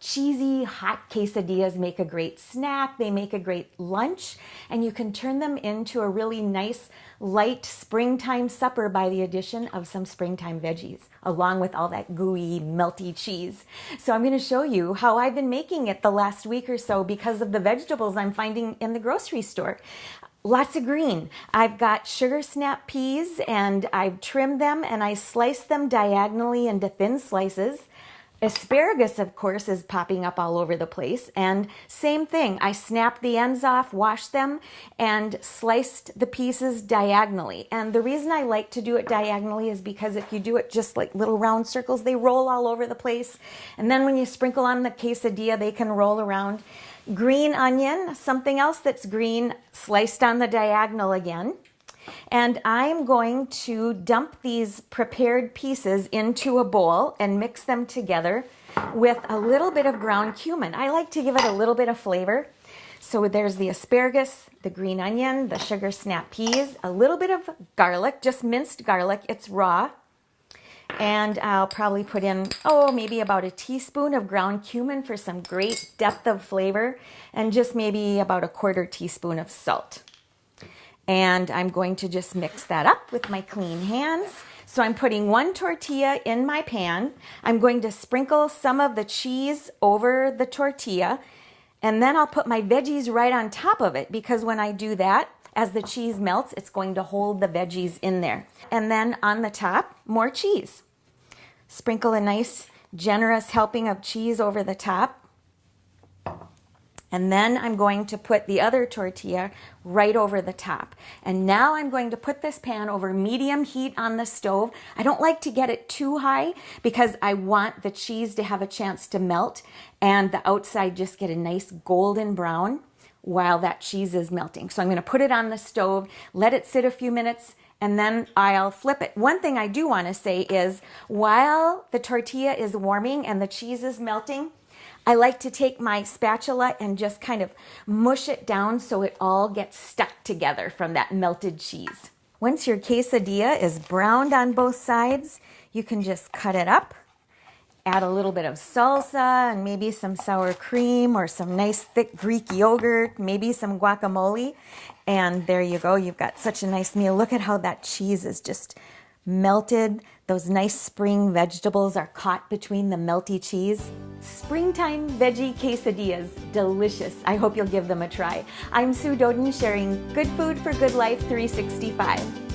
cheesy hot quesadillas make a great snack. They make a great lunch and you can turn them into a really nice light springtime supper by the addition of some springtime veggies along with all that gooey melty cheese. So I'm going to show you how I've been making it the last week or so because of the vegetables I'm finding in the grocery store lots of green. I've got sugar snap peas and I've trimmed them and I sliced them diagonally into thin slices. Asparagus, of course, is popping up all over the place. And same thing, I snapped the ends off, washed them, and sliced the pieces diagonally. And the reason I like to do it diagonally is because if you do it just like little round circles, they roll all over the place. And then when you sprinkle on the quesadilla, they can roll around. Green onion, something else that's green, sliced on the diagonal again. And I'm going to dump these prepared pieces into a bowl and mix them together with a little bit of ground cumin. I like to give it a little bit of flavor. So there's the asparagus, the green onion, the sugar snap peas, a little bit of garlic, just minced garlic. It's raw. And I'll probably put in, oh, maybe about a teaspoon of ground cumin for some great depth of flavor, and just maybe about a quarter teaspoon of salt. And I'm going to just mix that up with my clean hands. So I'm putting one tortilla in my pan. I'm going to sprinkle some of the cheese over the tortilla. And then I'll put my veggies right on top of it because when I do that, as the cheese melts, it's going to hold the veggies in there. And then on the top, more cheese. Sprinkle a nice generous helping of cheese over the top. And then I'm going to put the other tortilla right over the top. And now I'm going to put this pan over medium heat on the stove. I don't like to get it too high because I want the cheese to have a chance to melt and the outside just get a nice golden brown while that cheese is melting. So I'm going to put it on the stove, let it sit a few minutes, and then I'll flip it. One thing I do want to say is while the tortilla is warming and the cheese is melting, I like to take my spatula and just kind of mush it down so it all gets stuck together from that melted cheese. Once your quesadilla is browned on both sides, you can just cut it up, add a little bit of salsa and maybe some sour cream or some nice thick Greek yogurt, maybe some guacamole. And there you go. You've got such a nice meal. Look at how that cheese is just melted. Those nice spring vegetables are caught between the melty cheese. Springtime veggie quesadillas, delicious. I hope you'll give them a try. I'm Sue Doeden sharing Good Food for Good Life 365.